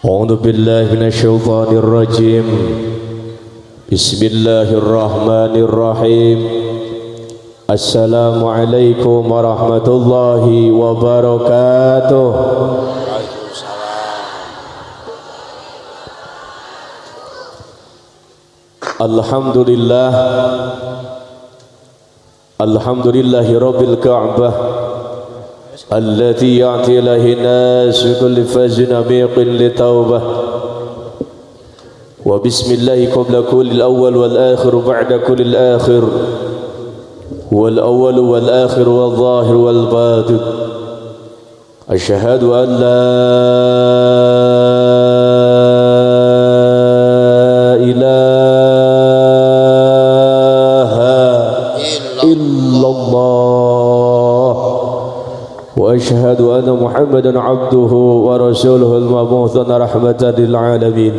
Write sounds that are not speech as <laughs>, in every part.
أعوذ بالله من الشيطان الرجيم. بسم الله الرحمن الرحيم. السلام عليكم ورحمة الله وبركاته. الحمد لله. الحمد لله رب الكعبة. التي يعطي له الناس كل فج عميق لتوبة. وبسم الله قبل كل الأول والآخر بعد كل الآخر. والأول والآخر والظاهر والباطن. أشهد أن لا وأشهد أن محمدا عبده ورسوله المبعوث رحمة للعالمين.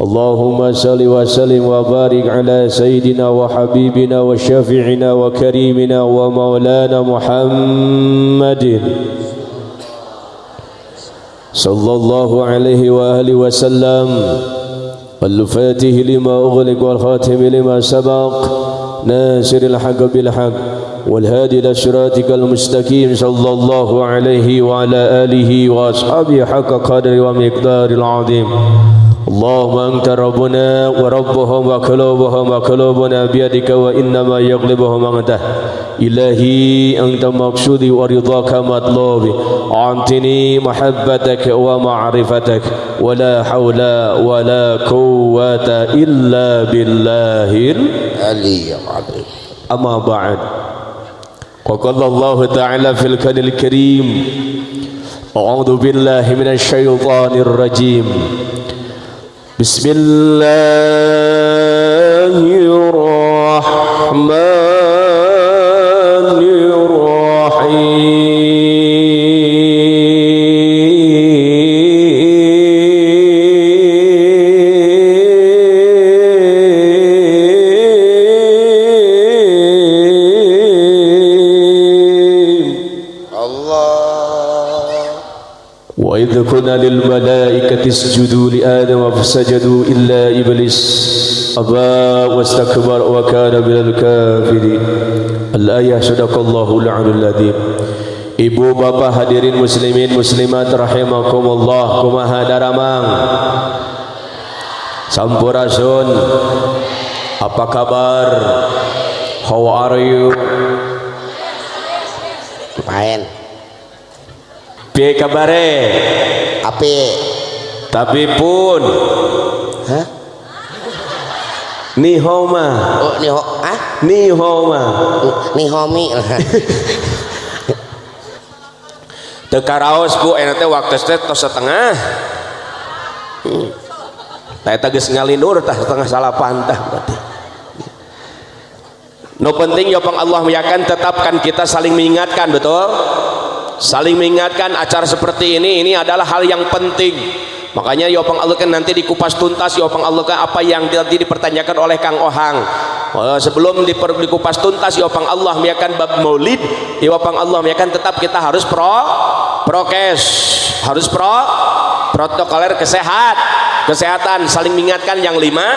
اللهم صل وسلم وبارك على سيدنا وحبيبنا وشفيعنا وكريمنا ومولانا محمد. صلى الله عليه وآله وسلم. الفاتح لما أغلق والخاتم لما سبق. ناصر الحق بالحق. والهادي إلى صراطك المستقيم صلى الله عليه وعلى آله وأصحابه حق قدر ومقدار العظيم. اللهم أنت ربنا وربهم وقلوبهم وقلوبنا بيدك وإنما يغلبهم أنت. إلهي أنت مقصودي ورضاك مطلوبي. أعطني محبتك ومعرفتك. ولا حول ولا قوة إلا بالله العلي العظيم. أما بعد. وقال الله تعالى في الكون الكريم أعوذ بالله من الشيطان الرجيم. بسم الله الرحمن قلنا للملائكة اسجدوا لآدم فسجدوا إلا إبليس أبى واستكبر وكان من الكافرين الآية صدق الله العلي العظيم Ibu bapak hadirin muslimin muslimat rahimakumullah kumaha daramang Sampurasun Apa kabar How are you main Piye kabare? Api Tapi pun. Hah? Nihoma oh nih ho ah Nihoma nih homi <laughs> Teka raos bu. Enak teh waktu teh tos setengah. Hmm. Tah eta geus ngalinur tah setengah salapan tah berarti. No penting ya Allah meyakan tetapkan kita saling mengingatkan betul saling mengingatkan acara seperti ini ini adalah hal yang penting. Makanya Yopang Allah kan nanti dikupas tuntas Yopang Allah kan apa yang nanti dipertanyakan oleh Kang Ohang. Oh, sebelum diper, dikupas tuntas Yopang Allah meyakan bab maulid. Yopang Allah meyakan tetap kita harus pro prokes. Harus pro protokoler kesehat kesehatan. Saling mengingatkan yang lima.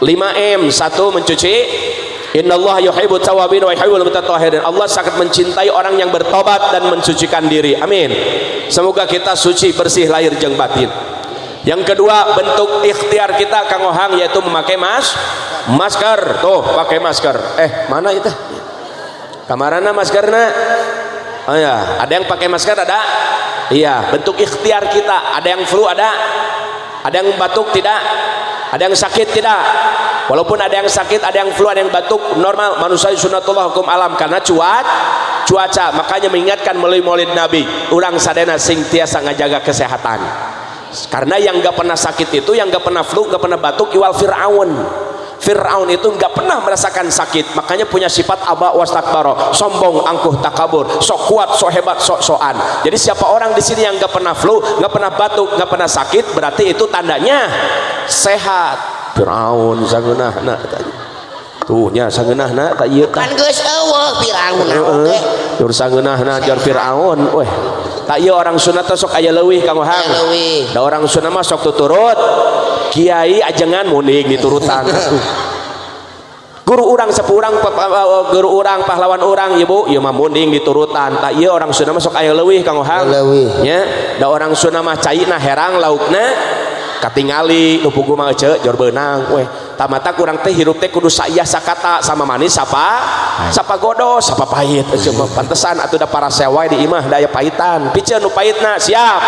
5M satu mencuci Inna Allah yuhibbu tawabin wa yuhibbul mutatahhirin. Allah sangat mencintai orang yang bertobat dan mensucikan diri. Amin. Semoga kita suci bersih lahir jeung batin. Yang kedua, bentuk ikhtiar kita Kang Ohang yaitu memakai mas masker. Tuh, pakai masker. Eh, mana itu? Kamarana maskerna? Oh ya, ada yang pakai masker ada? Iya, bentuk ikhtiar kita. Ada yang flu ada? Ada yang batuk tidak? Ada yang sakit tidak? Walaupun ada yang sakit, ada yang flu, ada yang batuk, normal manusia sunatullah hukum alam karena cuaca cuaca. Makanya mengingatkan melalui maulid Nabi, orang sadena sing tiasa ngajaga kesehatan. Karena yang enggak pernah sakit itu, yang enggak pernah flu, enggak pernah batuk, iwal Fir'aun. Fir'aun itu enggak pernah merasakan sakit, makanya punya sifat aba wastakbaro, sombong, angkuh, takabur, sok kuat, sok hebat, sok soan. Jadi siapa orang di sini yang enggak pernah flu, enggak pernah batuk, enggak pernah sakit, berarti itu tandanya sehat. Firaun sangeunahna tadi. Tuh nya sangeunahna tak ieu tah. kan geus eueuh Firaun Heeh. oke Tur sangeunahna jar Firaun weh. tak iya orang sunat sok aya leuwih kang Aya leuwih. da orang sunat mah sok tuturut kiai ajengan muning diturutan guru urang sepurang oh, guru urang pahlawan orang ibu ya mah munding diturutan tak iya orang Sunda masuk aya leuwih Kang Ohang. Leuwih. Nya da orang Sunda mah caina herang laukna katingali nu pugu mah ece jor beunang weh tamata kurang teh hirup teh kudu saya sakata sama manis sapa sapa godos sapa pahit. Ece mah pantesan atuh da para sewai di imah daya pahitan. Piceun nu pahitna siap.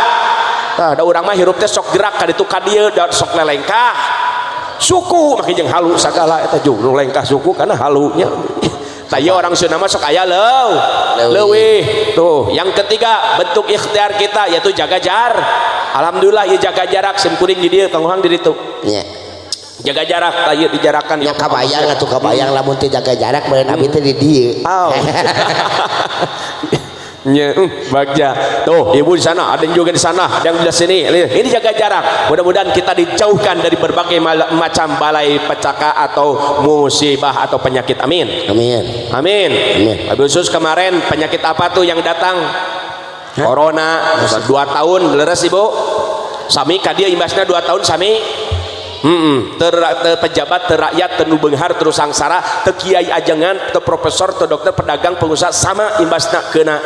nah, ada orang mah hirup teh sok gerak ka ditu ka dieu sok lelengkah suku makin jeung halu sagala eta jeung nu lengkah suku karena halunya. <laughs> Saya orang mah sok aya leuw. Leuwih. Tuh. Yang ketiga bentuk ikhtiar kita yaitu jaga jar. Alhamdulillah ieu jaga jarak sim kuring di dieu kang urang di ditu. Yeah. jaga jarak ayo dijarakan ya kabayang atuh kabayang lamun teu jaga jarak meureun abi teh di dieu. Oh. <laughs> <laughs> Nya, uh, bagja. Tuh, ibu di sana, ada yang juga di sana, ada yang di sini. Ini jaga jarak. Mudah-mudahan kita dijauhkan dari berbagai macam balai pecaka atau musibah atau penyakit. Amin. amin Amin. Amin. Khusus kemarin penyakit apa tuh yang datang? Corona. Dua tahun leres ibu. Sami kadia imbasnya dua tahun sami. Hmm, ter, ter pejabat, ter rakyat, ter nu beunghar, terus sangsara, ter kiai ajangan, profesor, ter dokter, pedagang, pengusaha sama imbasna kena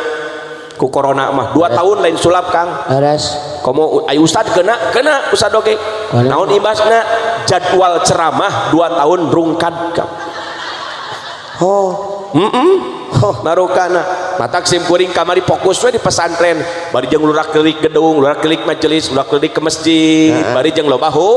ku corona mah dua Beres. tahun lain sulap kang Beres. komo ayo ustad kena kena ustad oke okay. naon ibasna jadwal ceramah dua tahun rungkad kang oh mm -mm. oh marukana matak sim kuring kamari fokus we di pesantren bari jeung lurak kelik gedung lurak kelik majelis lurak kelik ke masjid nah. bari jeung loba hu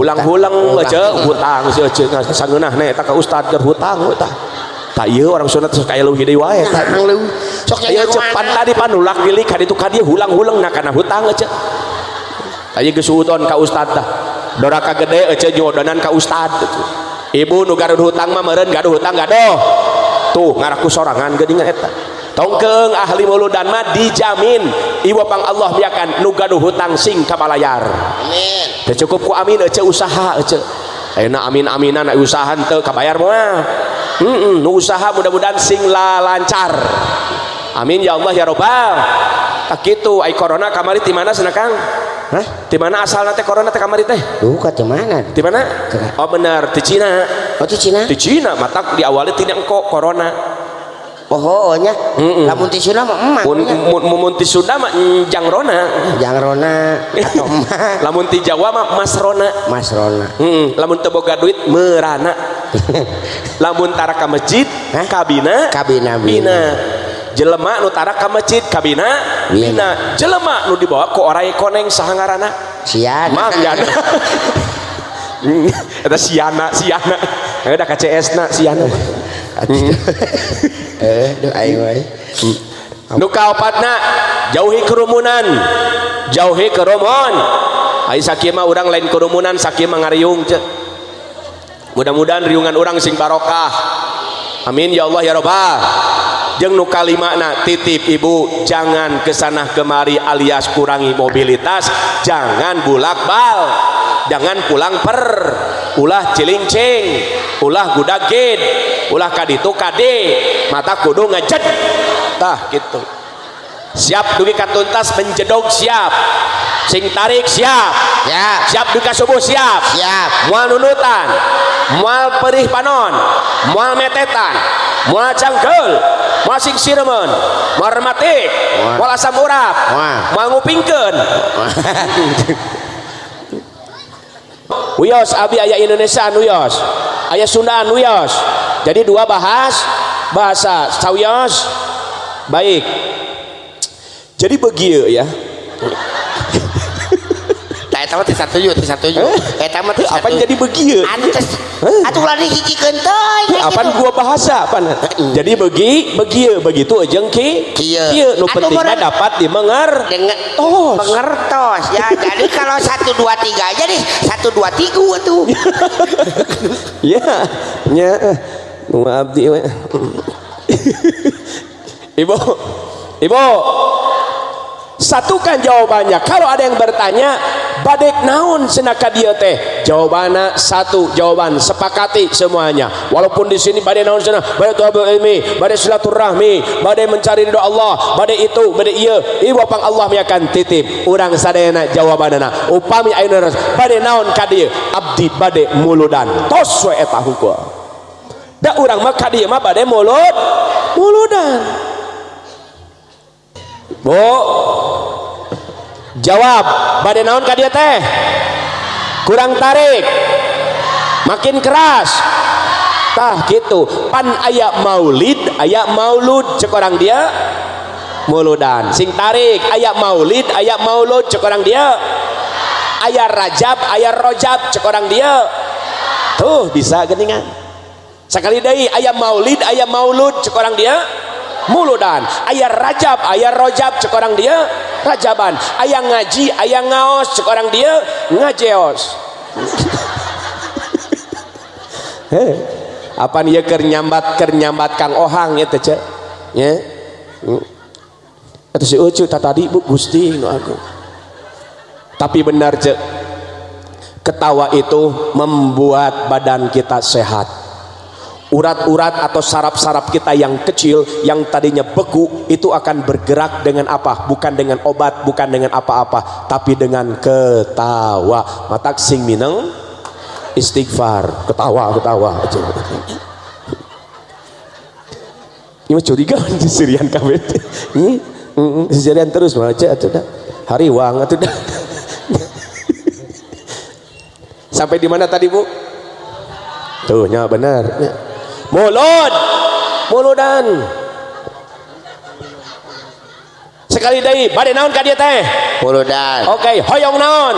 hulang-hulang aja hutang seuceung sangeunah nya eta ka ustad keur hutang eta tak iya orang sunat sok kaya leuwih deui wae. Tak leuwih. Sok aya cepat tadi panulak gilik ka ditu ka dieu hulang-hulang na kana hutang aja aya geus suuton ka ustad tah. Doraka gede aja jodonan ka ustad. Ibu nu garuh hutang mah meureun gaduh hutang gadoh. Tuh ngaraku sorangan geuningan eta. Tongkeng ahli mauludan mah dijamin iwa pang Allah biakan nu gaduh hutang sing kabalayar amin. Teu cukup ku amin ece usaha ece. Ayeuna amin-aminan usaha teu kabayar mah. Heeh, nu usaha mudah-mudahan sing la lancar. Amin ya Allah ya Rabbal. Tak kitu ai corona kamari ti mana Kang? hah Ti mana asalna teh corona teh kamari teh? duh ka teu mana Ti mana? Oh benar, ti Cina. oh ti Cina Ti Cina matak diawali tina engko corona. pokoknya mm -mm. lamun ti Sunda mah emak mun mun ti Sunda mah jangrona jangrona atau <laughs> emak? Lamun ti jawa mah mas rona. Mas rona. Mm -mm. lamun teu boga duit meurana. <laughs> Lamun tara ka masjid Hah? kabina. Kabina bina, bina. jelema nu tara ka masjid kabina. Bina, bina. jelema nu dibawa ku orai koneng sahangarana. Sian <laughs> Eta siana siana. Ada KCS na siana. <laughs> eh duh aing wae kaopatna jauhi kerumunan. Jauhi kerumun ai sakieu mah urang lain kerumunan sakieu mah ngariung mudah-mudahan riungan orang sing barokah. Amin ya Allah ya Rabbal jeung nu kalimana titip ibu jangan ke sana kemari alias kurangi mobilitas. Jangan bulak bal jangan pulang per ulah cilincing ulah gudagin ulah kaditu kade mata kudu ngejed. Tah gitu. Siap dugi katuntas menjedog siap. Sing tarik siap. Ya siap duka subuh siap. Siap. Mual nunutan mual perih panon mual metetan mual cangkel mual sing siremen mual rematik Mual. asam urap Mual. mual ngupingkeun <laughs> Uyos abi aya Indonesia Uyos. Aya Sundaan Uyos. Jadi dua bahas bahasa Sauyos baik. Jadi begitu ya eta mah teu satuju, teu satuju. Eta mah teu apa jadi begitu Antes. Atuh ulah dihijikeun teuy. apa gua bahasa apa jadi begi begi begitu aja ki? Kieu. nu penting dapat dimengar. Tos. pengertos ya <laughs> jadi kalau satu dua tiga aja nih satu dua tiga tuh. <laughs> Ya nya nu abdi we. <laughs> Ibu ibu. Satukan jawabannya. Kalau ada yang bertanya badek naon senaka dia teh? Jawabannya satu jawaban. Sepakati semuanya. Walaupun di sini badai naon sana badai tuhabul ilmi badai silaturahmi badai mencari ridho Allah badai itu badai iya. Ibu pang Allah akan titip. Orang sadayana jawabanana. Upami ayeuna badai naon ka abdi badai muludan. Tos we hukum. Da urang mah ka dieu mah badai mulud muludan. Bu jawab. Badai naon ka dia teh? Kurang tarik. Makin keras. Tah gitu. Pan ayak maulid ayak maulud. Cek orang dia. Muludan. Sing tarik. Ayak maulid ayak maulud. Cek orang dia. Ayat rajab ayat rojab. Cek orang dia. Tuh bisa geningan. Sekali dari ayat maulid ayat maulud. Cek orang dia muludan. Ayat rajab ayat rojab cek orang dia rajaban. Ayah ngaji ayah ngaos cek orang dia ngajeos. Heh, <laughs> apa nih ya kernyambat kernyambat kang ohang ya teh ya? Atau si ucu tadi bu gusti no aku. Tapi benar cek ketawa itu membuat badan kita sehat urat-urat atau saraf-saraf kita yang kecil yang tadinya beku itu akan bergerak dengan apa? Bukan dengan obat bukan dengan apa-apa tapi dengan ketawa. Matak sing mineng istighfar. Ketawa ketawa. Ini curiga <laughs> di sirian kawin ini sirian terus aja dah hari wang atuh <laughs> dah sampai di mana tadi bu? Tuh nya benar mulut muludan. Sekali dari badai naon ka dia teh? Muludan. Oke okay. hoyong naon?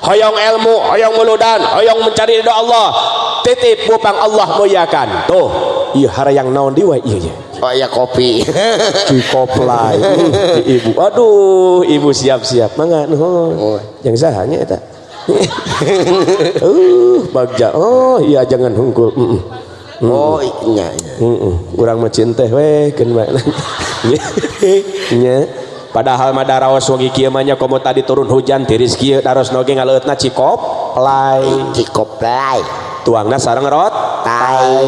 Hoyong ilmu hoyong muludan hoyong mencari ridho Allah. Titip bupang Allah muliakan. Tuh iya hara yang naon diwa iya iya. Oh ya kopi. <laughs> Di koplai ibu. Aduh ibu siap-siap. Mangga nuhun. Oh. yang sahanya eta uh bagja. Oh iya jangan hungkul mm -mm. oh iya iya. Mm -mm. weh <laughs> nya. Padahal mah daraos wagi kieu mah komo tadi turun hujan tiris kieu daros noge ngaleutna cikop play cikop play tuangna sareng rot. Tai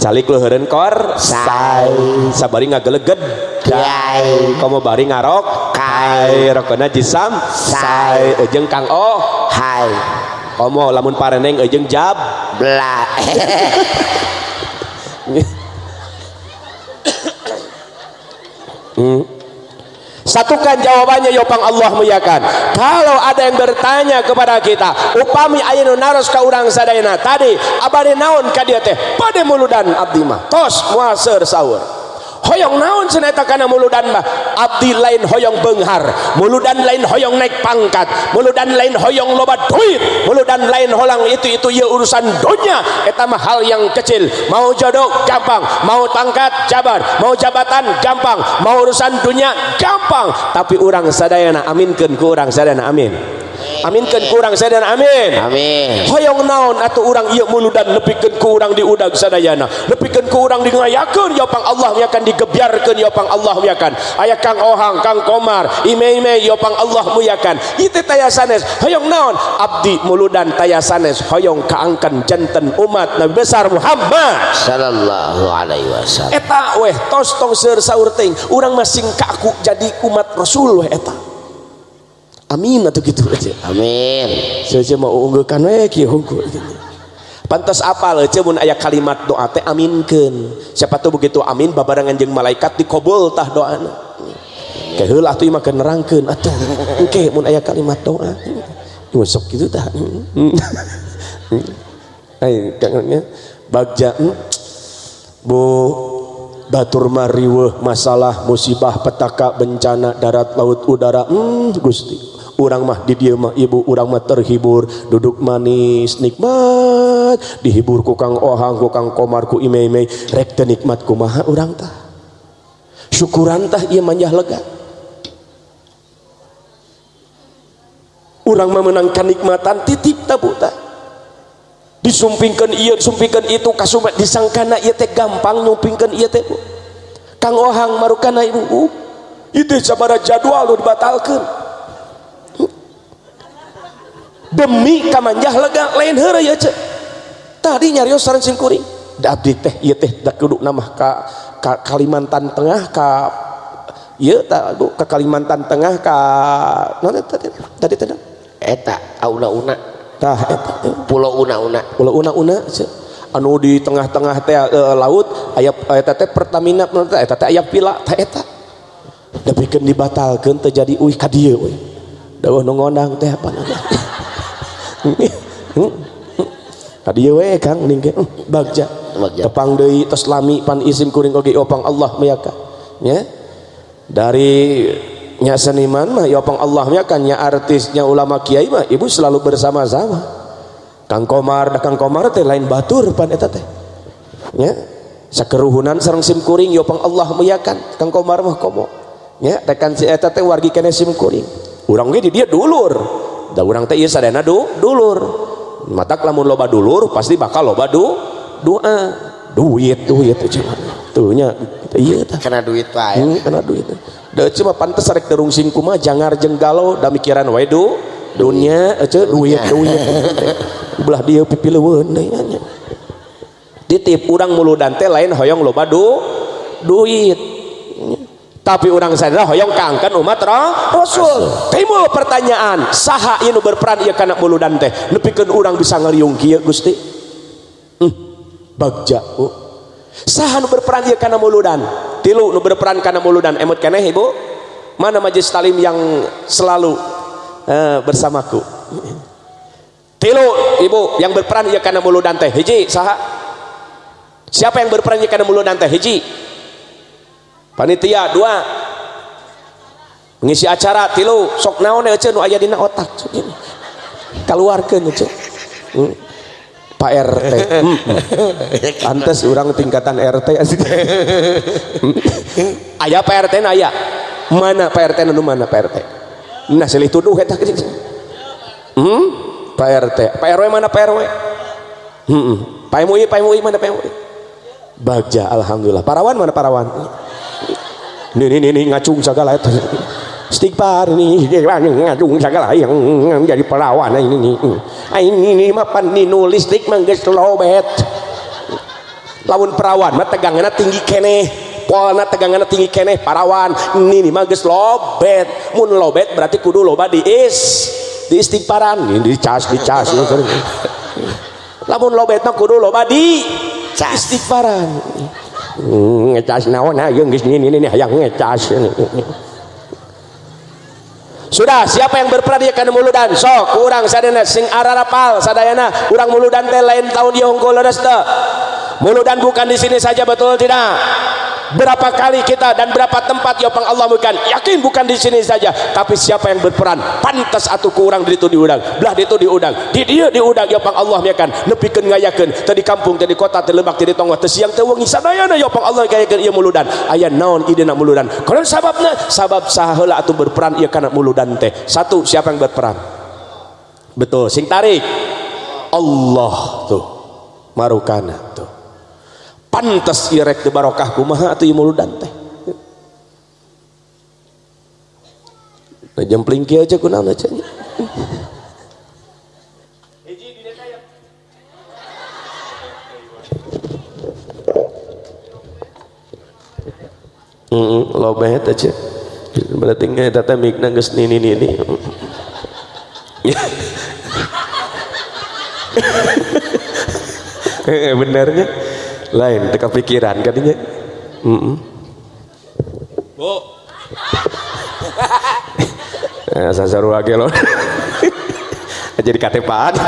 calik luhurun kor? Say sabari ngageleged kai komo bari ngarok? Kai. Rokona jisam? Say jeung kang oh? Hai. Komo lamun pareneng ejeng jab? Bla. <laughs> Hmm. Satukan jawabannya yopang Allah muyakan. Kalau ada yang bertanya kepada kita, upami ayat naros ka urang sadayana tadi, abade naon ka dia teh? Pada muludan abdi mah. Tos muaseur sahur hoyong naon seneta kana muludan mah abdi lain hoyong benghar muludan lain hoyong naik pangkat muludan lain hoyong loba duit muludan lain holang itu itu ya urusan dunia. Eta mah hal yang kecil. Mau jodoh gampang. Mau pangkat jabar. Mau jabatan gampang. Mau urusan dunia gampang. Tapi orang sadayana aminkeun ku urang sadayana amin aminkan kurang saya dan amin. Amin. Hoyong naon atau orang iya muludan lebihkan kurang di udang sadayana lebihkan kurang di ngayakan ya pang Allah ya akan digebiarkan ya pang Allah ya kan ayah kang ohang kang komar ime ime ya pang Allah ya kan itu tayasanes. Hoyong naon? Abdi muludan tayasanes. Hoyong kaangkan jantan umat Nabi besar Muhammad. Sallallahu alaihi wasallam. Eta weh tos tong seur saur ting urang masing kaku jadi umat Rasul weh eta amin atau gitu. Aja amin. Saya mau unggulkan eh, we kieu hukum. Pantas apal aja mun aya kalimat doa teh aminkeun. Siapa tuh begitu amin babarengan jeung malaikat dikobul tah doana ke heula atuh imah kenerangkeun atuh. Engke mun aya kalimat doa. Sok gitu tah. <laughs> Ai kangennya bagja hmm, bu batur mariweuh masalah musibah petaka bencana darat laut udara. Hmm, Gusti. Orang mah di dia mah ibu orang mah terhibur duduk manis nikmat. Dihibur ku kang ohang ku kang komar ku ime ime rek nikmat ku maha orang tah. Syukuran tah ia manjah lega. Orang mah menangkan nikmatan titip tabu tah. Disumpingkan iya disumpingkan itu kasumat disangkana iya teh gampang nyumpingkan iya teh kang ohang marukana ibu itu sabara jadwal dibatalkan demi kamanjah lega lain hara ya cek. Tadi nyarios saran kuring da abdi teh ieu teh da kudu namah ka, ka Kalimantan Tengah ka ieu ta ke Kalimantan Tengah ka naon tadi tadi teh eta auna-una. Tah eta pulau una-una. Pulau una-una anu di tengah-tengah teh uh, laut aya eta teh Pertamina eta teh aya pila tah eta. Da pikeun dibatalkeun teh jadi uih ka dieu uih. Da nongondang teh apa namanya? Tadi we kang ningke bagja. Tepang deui tos lami pan isim kuring oge opang Allah meyaka nya dari nya seniman mah opang Allah meyaka nya artisnya ulama kiai mah ibu selalu bersama-sama. Kang Komar da Kang Komar teh lain batur pan eta teh. Nya sakeruhunan sareng sim kuring opang Allah meyakan Kang. Komar mah komo. Nya tekan si eta teh wargi kene sim kuring. Urang ge di dia dulur da urang teh ieu sadayana du dulur. Matak lamun loba dulur pasti bakal loba du doa duit duit cuma. Tuh nya iya tah. Kena duit wae. Hmm, kena duit. Da cuma pantes rek terung singku mah jangar galau da mikiran wae du dunia aja duit duit. Belah dia pipileueun deui nya ditip urang muludan teh lain hoyong loba du duit tapi orang sadar hoyong kangkan umat Rasul. Timbul pertanyaan saha ieu berperan ieu kana muludan teh? Nepikeun urang bisa ngaliung kieu Gusti? Hmm, bagja oh. saha nu berperan ieu kana muludan tilu nu berperan kana muludan emut keneh Ibu? Mana majlis talim yang selalu uh, bersamaku? Tilu Ibu yang berperan ieu kana muludan teh? Hiji saha? Siapa yang berperan ieu kana muludan teh? Hiji panitia dua. Mengisi acara tilu. Sok naon aya dina otak keluarkan hmm. Pak RT hmm. antes orang tingkatan RT asik hmm. ayah Pak RT ayah mana Pak RT nu mana Pak RT nah silih tuduh eta hmm? Pak RT Pak RW mana Pak RW hmm. Pak MUI Pak MUI mana Pak MUI Bagja Alhamdulillah. Parawan mana Parawan? Ini ini ini ngacung segala itu istighfar ini ngacung segala yang menjadi perawan ini ini ini ini mapan ini nulis dik mangges lobet lawan perawan mah tegangannya tinggi kene polna tegangannya tinggi kene parawan ini ini mangges lobet mun lobet berarti kudu loba di is. Di istighfaran ini dicas dicas lamun lobet mah kudu loba di istighfaran ngecas naon ayo geus ini ini hayang ngecas. Sudah siapa yang berperan dia muludan. Sok kurang sadana sing ararapal sadayana. Urang muludan teh lain tahun dia unggul leres muludan bukan di sini saja betul tidak berapa kali kita dan berapa tempat ya pang Allah bukan yakin bukan di sini saja tapi siapa yang berperan? Pantas atau kurang di itu diudang. Belah di itu diudang. Di dia diudang ya pang Allah kan nepikeun ngayakeun tadi kampung tadi kota tadi lebak tadi tonggo tadi siang teh wengi sadayana ya pang Allah ngayakeun ieu muludan. Aya naon idena muludan? Kalau sababna sabab saheula atuh berperan ieu kana muludan teh. Satu siapa yang berperan? Betul. Sing tarik. Allah tuh marukana tuh pantas irek di barokah kumaha atau muludan teh. Nah jempling kia aja kunaon aja. Mm, bet aja berarti nggak tata mikna gus nini nini. <laughs> Benernya lain teka pikiran katanya. Mm -mm. bu. Nah, sasaru lagi loh. <laughs> Jadi katepaan <laughs>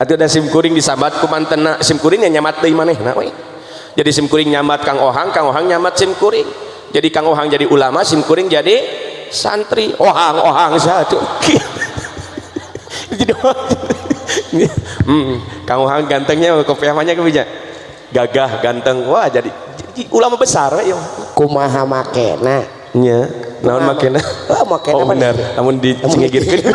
atau ada sim kuring disabat ku mantena sim kuring yang nyamat dari mana nah, jadi sim kuring nyamat kang ohang kang ohang nyamat sim kuring. Jadi kang ohang jadi ulama sim kuring jadi santri. Ohang ohang satu <laughs> jadi hmm, Kang Ohang gantengnya kopiahnya kebija gagah ganteng wah jadi, ulama besar ya kumaha makena nya naon makena oh makena oh benar namun dicengigirkeun <laughs>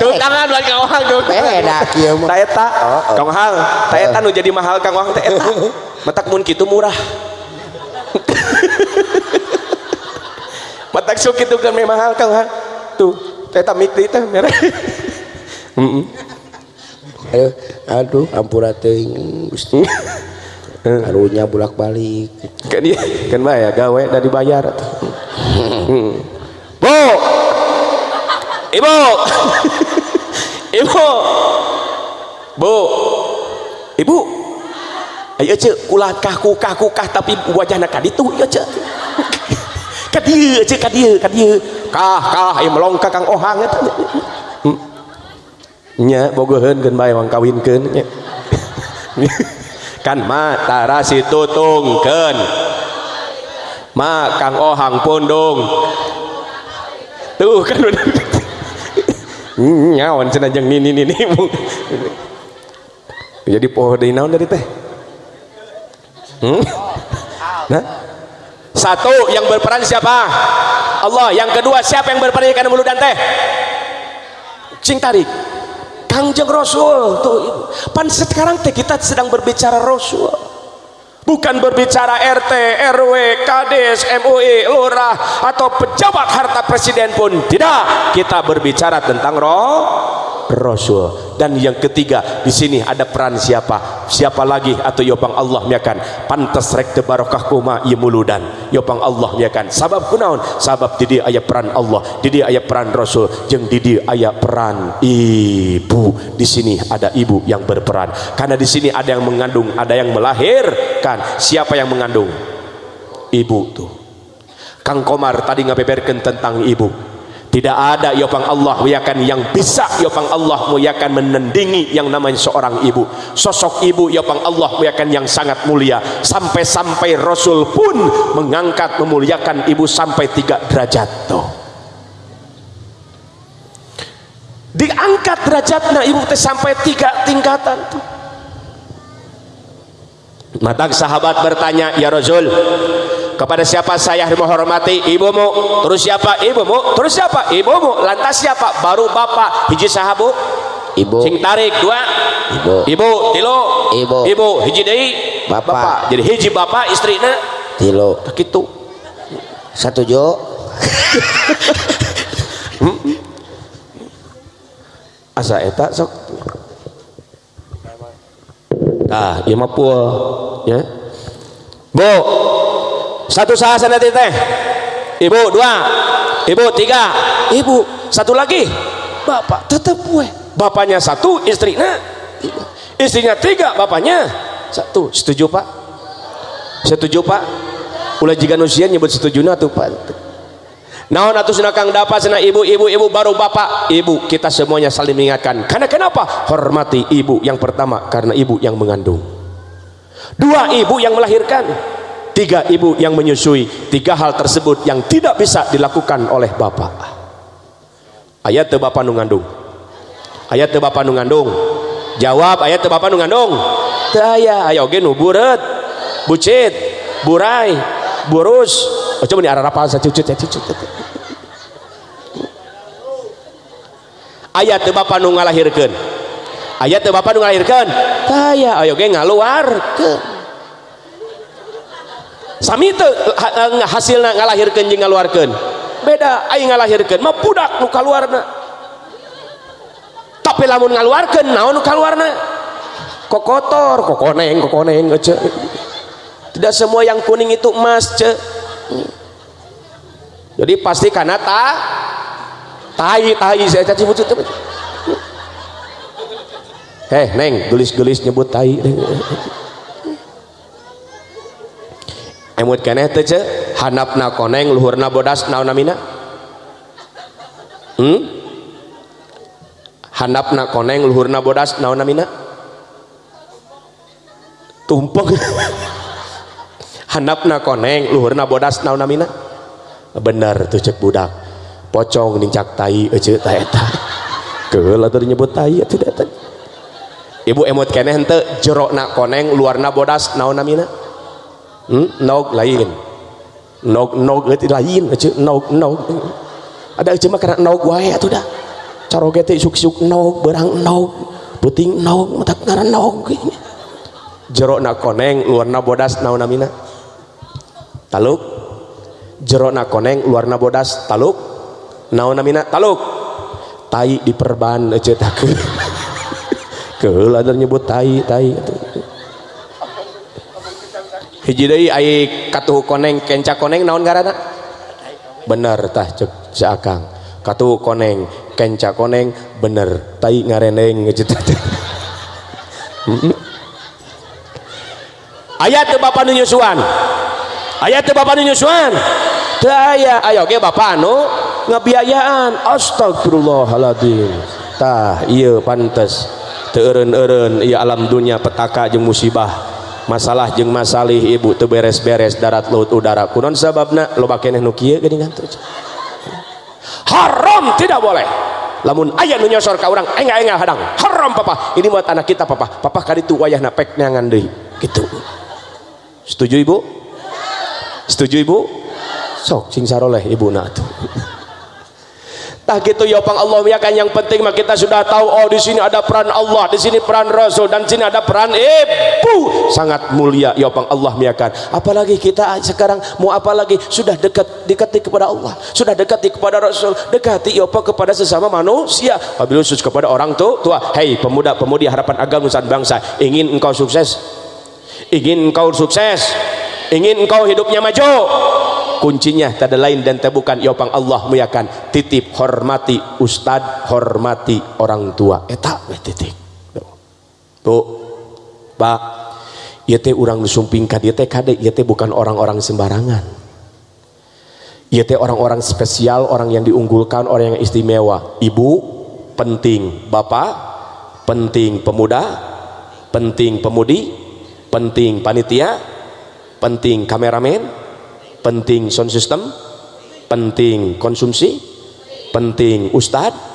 Tuh tangan buat Kang Ohang tuh. Beda kieu mah. Ta eta. Oh, oh. Kang Ohang, ta eta nu jadi mahal Kang Ohang teh eta. <laughs> Matak mun kitu murah. <laughs> Matak sok kitu kan mahal Kang Ohang. Tuh Teta mikri teh merah. Aduh, aduh ampura teuing Gusti <laughs> karunya bolak-balik Kan dia kan bae ya gawe dan dibayar. Bu. Ibu. Ibu. Bu. Ibu. Ayo cek kulakah kukah kukah tapi wajahna ka ditu ya cek. Ka dieu cek ka dieu ka dieu. Kah kah ayo melongka kang ohang eta. Hmm. Nya bogoheun geun bae wang kawinkeun nya. <laughs> kan ma tara situtungkeun. Ma kang ohang pundung. Tuh kan udah. Nyawan cenah jeung nini nini. Jadi poho deui naon dari teh? Hmm? Nah? Satu yang berperan siapa? Allah. Yang kedua siapa yang berperan ikan mulut dan teh? Cing tarik. Kangjeng Rasul tuh. Pan sekarang kita sedang berbicara Rasul. Bukan berbicara RT, RW, Kades, MUI, lurah atau pejabat harta presiden pun tidak. Kita berbicara tentang roh Rasul. Dan yang ketiga di sini ada peran siapa? Siapa lagi atau yopang Allah miakan pantas rek te barokah kuma ieu muludan. Yopang Allah miakan sabab kunaon? Sabab di dieu aya peran Allah, di dieu aya peran Rasul, jeung di dieu aya peran ibu. Di sini ada ibu yang berperan. Karena di sini ada yang mengandung, ada yang melahirkan. Siapa yang mengandung? Ibu tuh. Kang Komar tadi ngabeberkeun tentang ibu. Tidak ada yopang Allah muyakan yang bisa yopang Allah muyakan menandingi yang namanya seorang ibu. Sosok ibu yopang Allah muyakan yang sangat mulia. Sampai-sampai Rasul pun mengangkat memuliakan ibu sampai tiga derajat tuh. Diangkat derajatnya ibu sampai tiga tingkatan tuh mata sahabat bertanya ya Rasul kepada siapa saya menghormati ibumu. Terus siapa? Ibumu. Terus siapa? Ibumu. Lantas siapa? Baru bapak. Hiji sahabu. Ibu. Sing tarik dua. Ibu. Ibu tilo. Ibu. ibu hiji deui Bapak. jadi hiji bapak istrina tilo. Kitu satu jo. <laughs> Asa eta sok nah ieu mah ya. Bu satu sahasa nanti teh ibu dua. Ibu tiga. Ibu satu lagi. Bapak tetap gue bapaknya satu istrinya istrinya tiga bapaknya satu. Setuju pak? Setuju pak? Ulah jika nusian nyebut setuju na tuh pak. Naon atuh cenah kang dapat cenah ibu ibu ibu baru bapak ibu. Kita semuanya saling mengingatkan. Karena kenapa? Hormati ibu yang pertama karena ibu yang mengandung. Dua ibu yang melahirkan tiga ibu yang menyusui tiga hal tersebut yang tidak bisa dilakukan oleh bapak ayat bapak nu ngandung. Ayat bapak nu ngandung. Jawab ayat bapak nu ngandung. Teu aya aya oge nu buret bucit burai burus. Oh, coba nih arah rapal sacucut ya cucut ayat Bapak nu ngalahirkan ayat Bapak nu ngalahirkeun. Taya ayo ge ngaluarkeun. Ke sami teu hasilna ngalahirkeun jeung ngaluarkeun. Beda aing ngalahirkeun mah budak nu kaluarna. Tapi lamun ngaluarkeun naon nu kaluarna? Kok kotor kok koneng kok koneng ce tidak semua yang kuning itu emas ce jadi pasti karena tak tai tai saya caci bucut heh neng gelis-gelis nyebut tai emut keneh teh ce hanapna koneng luhurna bodas naon namina hmm? Handapna koneng luhurna bodas naon namina tumpeng. <laughs> Handapna koneng luhurna bodas naon namina bener tuh cek budak pocong nincak tai ece ta eta keul atuh nyebut tai atuh eta ibu emut keneh henteu jerokna koneng luarna bodas naon namina hmm? nog lain. Nog nog itu lain aja nog nog ada cuma karena nog wae atuh dah. Caroge teh suk-suk nog berang nog puting nog mata ngaran nog jero na koneng luarna bodas naon namina taluk. Jero na koneng luarna bodas taluk naon namina? Taluk. Tai diperban cetak <laughs> keheula nyebut tai tai. Hiji deui ai katuh koneng kenca koneng naon ngaranna? Bener tah cek seakang katuh koneng kenca koneng bener. Tai ngareneng cetak <laughs> ayat teu bapak nu nyusuan? Ayat teu bapak nu nyusuan? Teu aya ayo ge bapak nu ngabiayaan astagfirullahaladzim tah iya pantes. Teureun-eureun iya alam dunia petaka jeung musibah. Masalah jeung masalih ibu teu beres-beres darat laut udara. Kunon sababna loba keneh nu kieu geuningan teh haram tidak boleh. Lamun ayah nu nyosor ka urang enggak enggak hadang. Haram papa. Ini buat anak kita papa. Papa kali itu wayah napek neangan deui gitu. Setuju ibu? Setuju ibu? Sok sing saroleh ibu nak tuh tah gitu ya pang Allah ya kan yang penting mah kita sudah tahu oh di sini ada peran Allah di sini peran Rasul dan sini ada peran ibu. Sangat mulia ya pang Allah ya kan apalagi kita sekarang mau apalagi sudah dekat dekati kepada Allah sudah dekati kepada Rasul dekati ya pang kepada sesama manusia. Wabil khusus kepada orang tua tua. Hei pemuda-pemudi harapan agama bangsa ingin engkau sukses? Ingin engkau sukses? Ingin engkau hidupnya maju kuncinya tak lain dan tak bukan ya pang Allah muyakan titip hormati ustad hormati orang tua. Eta we titik tuh. Pak ieu teh urang sumping ka dieu teh kade teh bukan orang-orang sembarangan. Ieu teh orang-orang spesial orang yang diunggulkan orang yang istimewa. Ibu penting. Bapak penting pemuda. Penting pemudi. Penting panitia. Penting kameramen penting sound system penting konsumsi penting ustad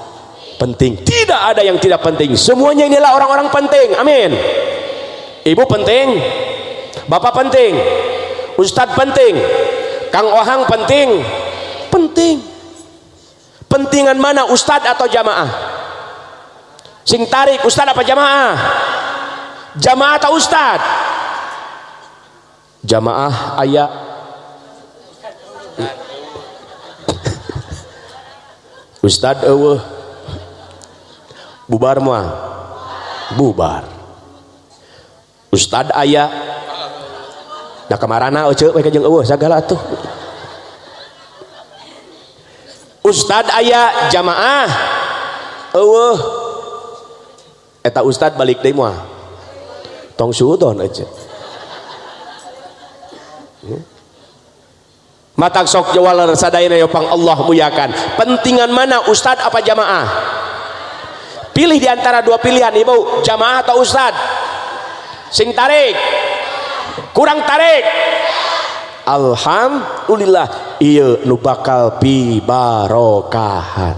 penting. Tidak ada yang tidak penting. Semuanya inilah orang-orang penting. Amin. Ibu penting. Bapak penting. Ustad penting. Kang ohang penting. Penting. Pentingan mana ustad atau jamaah? Sing tarik ustad apa jamaah? Jamaah atau ustad? Jamaah ayat <laughs> Ustad eueuh. bubar moal. bubar Ustad aya da kamarna euceu nah kemarana eueuh sagala tuh Ustad aya jamaah Eueuh. eta Ustad balik deui moal. tong suudon euceu. Mata sok jawal sadayana yopang Allah muyakan pentingan mana ustad apa jamaah? Pilih di antara dua pilihan ibu. Jamaah atau ustad sing tarik. Kurang tarik. Alhamdulillah iya nu bakal pi barokahan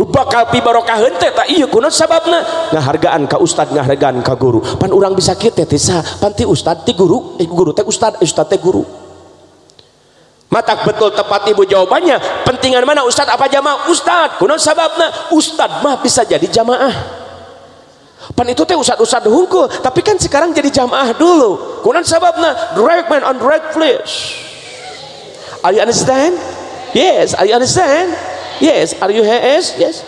nu bakal pi barokahan teh tak iya kunaon sababna? Ngahargaan ka ustad ngahargaan ka guru. Pan urang bisa kieu teh pan ti ustad ti guru eh guru teh ustad ustad teh guru Matak betul tepat ibu jawabannya. Pentingan mana Ustadz apa jamaah? Ustadz. Kuno sababna Ustadz mah bisa jadi jamaah. Pan itu teh Ustadz-Ustadz hungkul. Tapi kan sekarang jadi jamaah dulu. Kuno sababna direct man on direct flesh. Are you understand? Yes. Are you understand? Yes. Are you HS? Yes.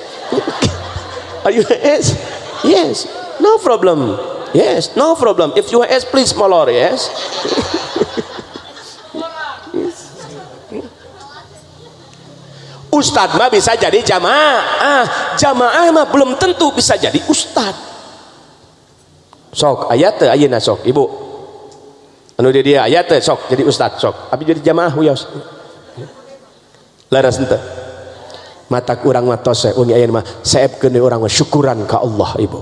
<laughs> Are you HS? Yes. No problem. Yes. No problem. If you HS, please molor. Yes. <laughs> Ustadz mah bisa jadi jamaah. Ah, jamaah mah belum tentu bisa jadi ustadz. Sok ayat ayat sok ibu. Anu dia dia ayat sok jadi ustadz sok. Tapi jadi jamaah wios laras ente. Mata kurang matos ungi ayat mah seepkeun orang mah syukuran ke Allah ibu.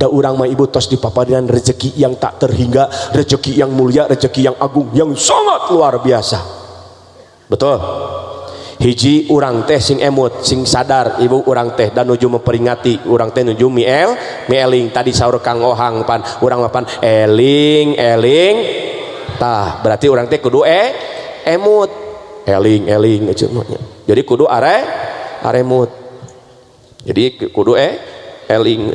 Da urang mah ibu tos dipaparian rezeki yang tak terhingga rezeki yang mulia rezeki yang agung yang sangat luar biasa. Betul hiji urang teh sing emut sing sadar ibu urang teh dan nuju memperingati urang teh nuju miel mieling. Tadi sahur kang ohang pan. Urang mapan eling eling. Tah berarti urang teh kudu e emut. Eling eling jadi kudu are aremut jadi kudu e eling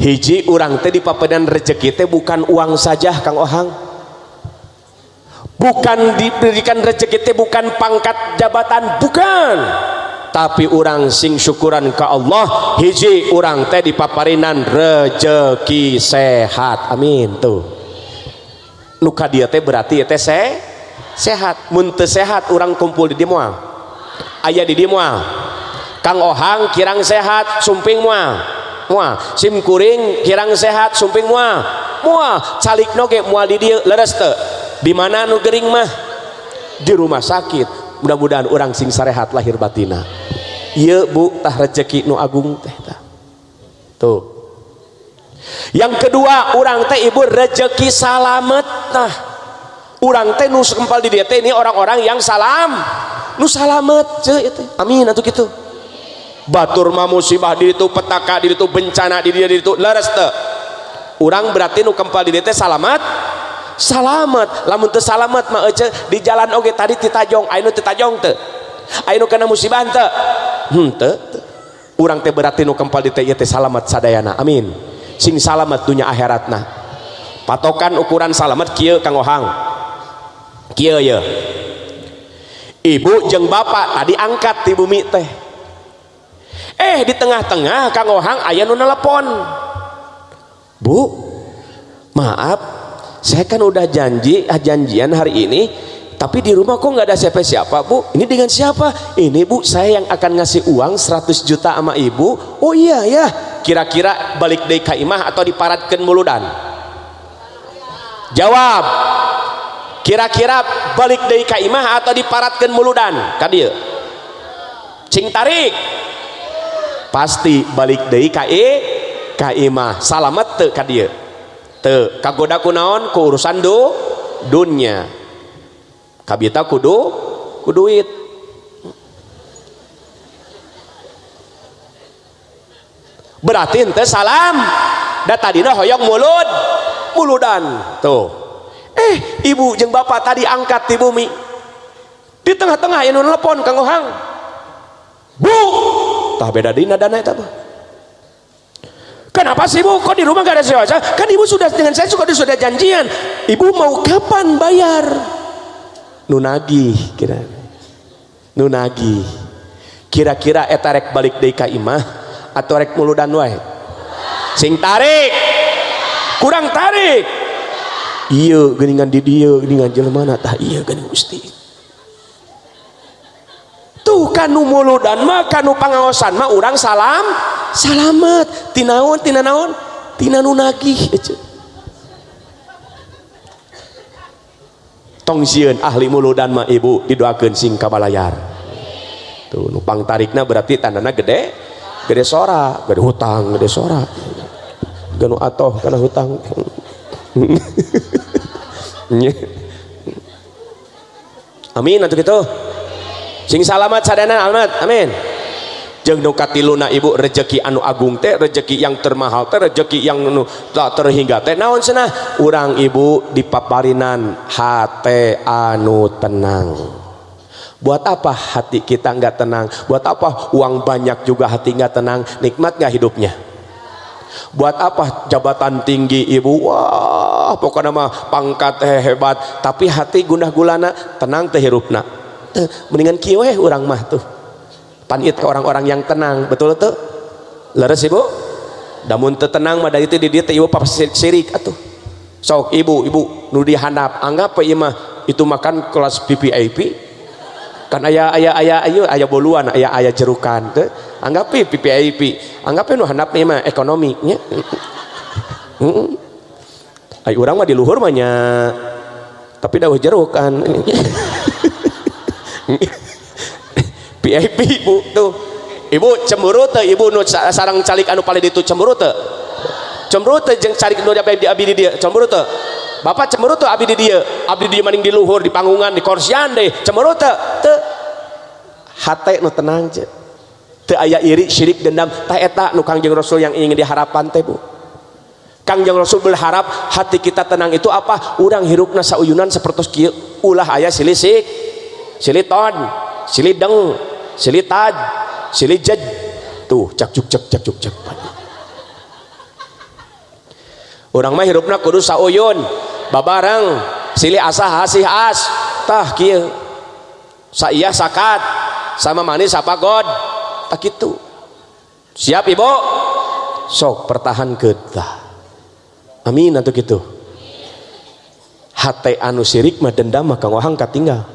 hiji urang teh di papedan rezeki teh bukan uang saja kang ohang. bukan diberikan rezeki teh bukan pangkat jabatan bukan. Tapi orang sing syukuran ke Allah hiji orang teh dipaparinan rezeki sehat. Amin tuh. Nuka dia teh berarti ya teh se sehat. Munte sehat orang kumpul di dimual. Ayah di dimual. Kang ohang kirang sehat sumping moal moal sim kuring kirang sehat sumping moal moal calik noge moal di dia leres teh di mana nu gering mah? Di rumah sakit. Mudah-mudahan orang sing sarehat lahir batina. Iya bu tah rezeki nu agung teh tah. Tuh. Yang kedua orang teh ibu rezeki salamet nah orang teh nu kempal di dia teh ini orang-orang yang salam. Nu salamet ce itu. Amin atau gitu. Batur mah musibah di itu petaka di itu bencana di dia di itu leres teh. Orang berarti nu kempal di dia teh salamet salamet. Lamun teu salamet ma di jalan oge tadi titajong Ainu titajong te Ainu kena musibah teu. Hmm, teu urang teh berarti nu kempal di teh teh salamet sadayana. Amin. Sing salamet dunya akhiratna. Patokan ukuran salamet kieu kang ohang. Kieu ye ibu jeung bapak tadi angkat di bumi teh. Eh di tengah-tengah kang ohang aya nu nelpon bu maaf. Saya kan udah janji ah, janjian hari ini tapi di rumah kok nggak ada siapa-siapa bu. Ini dengan siapa? Ini bu saya yang akan ngasih uang 100 juta sama ibu. Oh iya ya. Kira-kira balik dari kaimah atau diparatkan muludan? Jawab. Kira-kira balik dari kaimah atau diparatkan muludan? Kadir. Cing tarik. Pasti balik dari kai kaimah. Salamet tuh kadir kagodaku naon? Ku urusan do dunya. Kabita kudu ku duit. Berarti ente salam. Da tadina hoyong mulut muludan. Tuh. Eh ibu jeng bapak tadi angkat di bumi. Di tengah-tengah yang telepon kang Ohang. Bu! Tah beda dina dana itu apa Kenapa sih bu? Kok di rumah gak ada sewa? Kan ibu sudah dengan saya sudah sudah janjian. Ibu mau kapan bayar? Nunagi kira. Nunagi. Kira-kira etarek balik dari imah atau rek muludan wae? Sing tarik. Kurang tarik. Iya, geningan di dia, geningan jelema tah iya gening Gusti. Kanu muludan mah kanu pangaosan. Mah orang salam salamet. Tinaon tina naon? Tina nu nagih tong sieun ahli muludan mah ibu didoakeun sing kabalayar. Tuh nupang tarikna berarti tandana gede gede sora gede hutang gede sora. Ganu atoh karena hutang. <laughs> Amin atau gitu sing salamat sadana alamat amin. Jeng nu katiluna ibu rezeki anu agung teh rezeki yang termahal teh rezeki yang nu tak terhingga teh. Naon cenah urang ibu dipaparinan hate anu tenang. Buat apa hati kita nggak tenang? Buat apa uang banyak juga hati nggak tenang? Nikmat nggak hidupnya? Buat apa jabatan tinggi ibu? Wah pokoknya mah pangkat hebat. Tapi hati gundah gulana tenang teh hirupna mendingan kieu orang mah tuh. Panit ke orang-orang yang tenang betul tuh leres ibu? Namun tenang mah dari itu di dia ibu papa sirik atuh. Sok ibu ibu nu dihandap anggap apa mah itu makan kelas VVIP kan ayah ayah ayah ayo ayah boluan ayah ayah jerukan tuh anggap VVIP anggap nu handap mah ekonomi nya. <laughs> Ay, orang mah di luhur mahnya tapi dah jeruk kan <laughs> <laughs> VIP ibu tuh. Ibu cemburu tuh ibu nu sarang calik anu paling itu cemburu tuh cemburu tuh jeng calik nu di abdi di dia cemburu tuh bapak cemburu tuh abdi di dia abdi dia maning di luhur di panggungan di korsian deh cemburu tuh tuh hati nu tenang je. Tuh ayah iri syirik dendam tak eta nu kangjeng rasul yang ingin diharapan teh bu. Kangjeng Rasul berharap hati kita tenang itu apa? Urang hirupna sauyunan seperti ulah ayah silisik. Siliton, silideng, silitad silijaj tuh cak cuk cak cak cuk cak. Orang mah hirupna kudu sauyun babarang silih asah asih as. Tah kieu. Saiyah sakat sama manis apa god? Tak itu siap ibu? Sok pertahan kita amin atau gitu hati anu sirik mah dendam mah kang wahang katinggal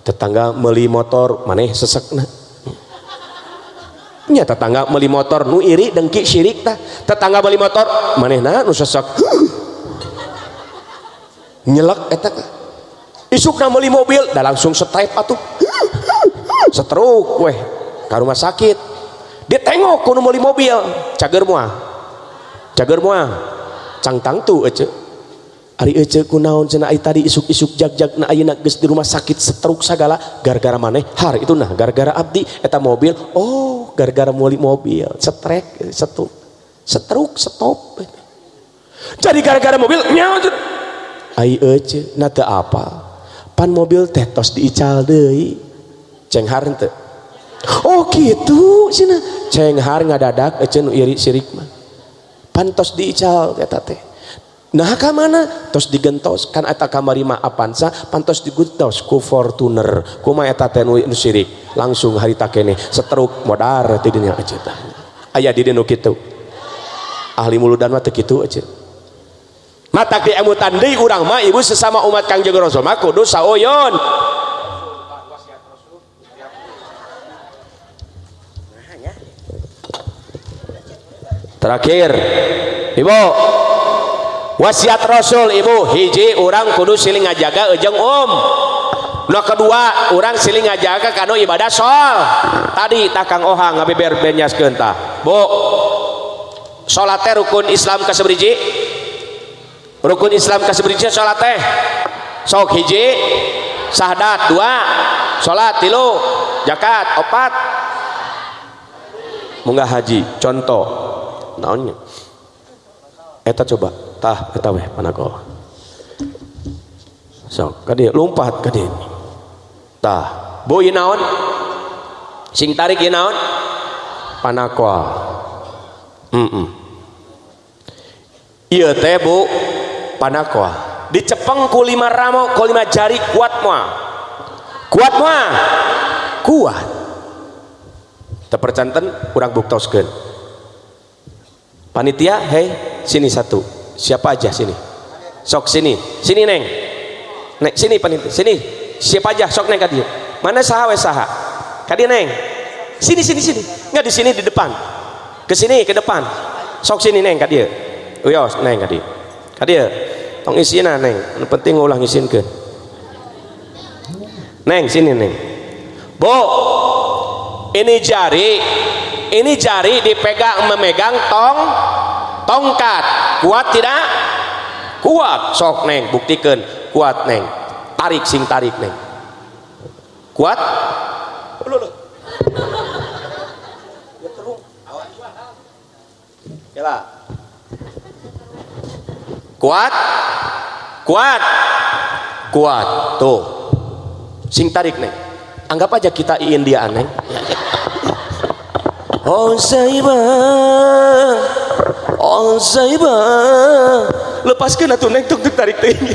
tetangga meli motor maneh sesek na nya tetangga meli motor nu iri dengki syirik tah. Tetangga beli motor maneh na nu sesek. Nyelek eta isukna meli mobil dah langsung setrep atuh. Setruk weh ke rumah sakit. Dia tengok kuno meli mobil cager mua. Cager mua. Cang tang tu ece Ari ece kunaon cenah ai tadi isuk-isuk jag-jag na ayeuna geus di rumah sakit setruk sagala gara-gara maneh? Har itu nah gara-gara abdi eta mobil oh gara-gara muli mobil setrek setruk setruk stop jadi gara-gara mobil nyawa ai ece na apa pan mobil teh tos diical deui. Cenghar henteu oh gitu cina cenghar ngadadak ece nu iri sirik mah. Pantos diical eta teh Nah ke mana? Tos digentos kan eta kamari mah apansa pantos digentos ku Fortuner kuma eta teh nu sirik langsung hari takene setruk modar ti aja tah. Aya di nu kitu. Ahli muludan mah teu kitu aja. Mata di emutan deui urang mah ibu sesama umat Kangjeng Rasul mah kudu saoyon. Terakhir, Ibu, wasiat Rasul Ibu hiji orang kudu siling ngajaga ejeng Om. No kedua orang siling ngajaga kanu ibadah sol. Tadi takang ohang ngabeber benyas genta bu sholatnya rukun Islam kasebriji rukun Islam kasebriji sholat teh? Sok hiji sahdat dua sholat tilu jakat opat. Munggah haji contoh. Naonnya? Eta coba. Tah eta weh panako. Sok kadi lompat kadi. Tah. Bu ieu naon? Sing tarik ieu naon? Panako. Mm -mm. ieu teh bu. Panako. Dicepeng ku lima ramo ku lima jari kuat moa kuat moa kuat. Terpercanten kurang buktoskeun panitia hei sini satu siapa aja sini. Sok sini. Sini neng. Neng sini panitia sini. Siapa aja sok neng kadia mana saha wes saha? Kadia neng. Sini sini sini. Nggak di sini di depan. Ke sini ke depan. Sok sini neng kadia uyos neng kadia kadia tong isina neng. Penting ulah isin ke. Neng sini neng. Bu ini jari. Ini jari dipegang memegang tong tongkat. Kuat tidak? Kuat. Sok neng. Buktikan. Kuat neng. Tarik sing tarik neng. Kuat? Kuat? Kuat. Kuat. Tuh. Sing tarik neng. Anggap aja kita ingin dia aneh oh saibah Oh Zaiba lepaskan atuh neng. Tuk tuk tarik tinggi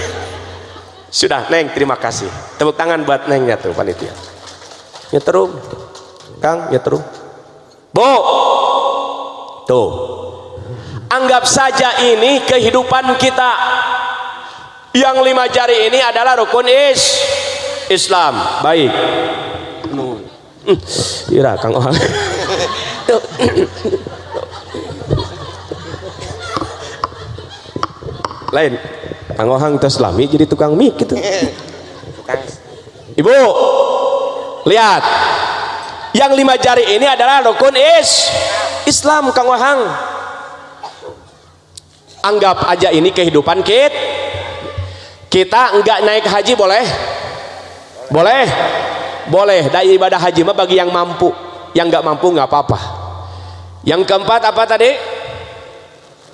sudah neng. Terima kasih. Tepuk tangan buat neng ya tuh panitia. Ya terus kang ya terus bu tuh. Anggap saja ini kehidupan kita. Yang lima jari ini adalah rukun is Islam. Baik. Ira Kang <laughs> Ohang lain. Kang tes lami jadi tukang mie gitu. Ibu lihat. Yang lima jari ini adalah rukun is Islam Kang Wahang anggap aja ini kehidupan kit. Kita enggak naik haji boleh? Boleh. Boleh. Dari ibadah haji mah bagi yang mampu yang enggak mampu enggak apa-apa. Yang keempat apa tadi?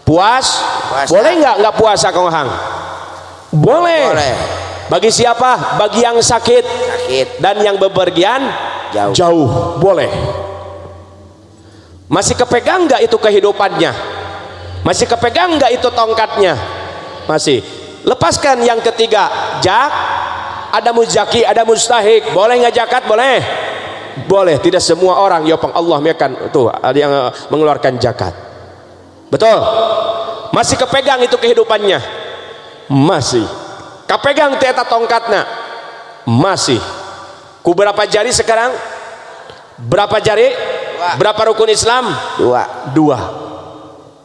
Puas? Puasa. boleh nggak nggak puasa kong hang? Boleh. boleh. Bagi siapa? Bagi yang sakit. Sakit. Dan yang bepergian? Jauh. Jauh. Boleh. Masih kepegang nggak itu kehidupannya? Masih kepegang nggak itu tongkatnya? Masih. Lepaskan yang ketiga. Jak. Ada muzaki ada mustahik. Boleh nggak jakat? Boleh boleh tidak semua orang ya Allah akan tuh ada yang eh, mengeluarkan zakat. Betul? Masih kepegang itu kehidupannya? Masih. Kepegang tieta tongkatnya? Masih. Ku berapa jari sekarang? Berapa jari? Dua. berapa rukun Islam? Dua. Dua.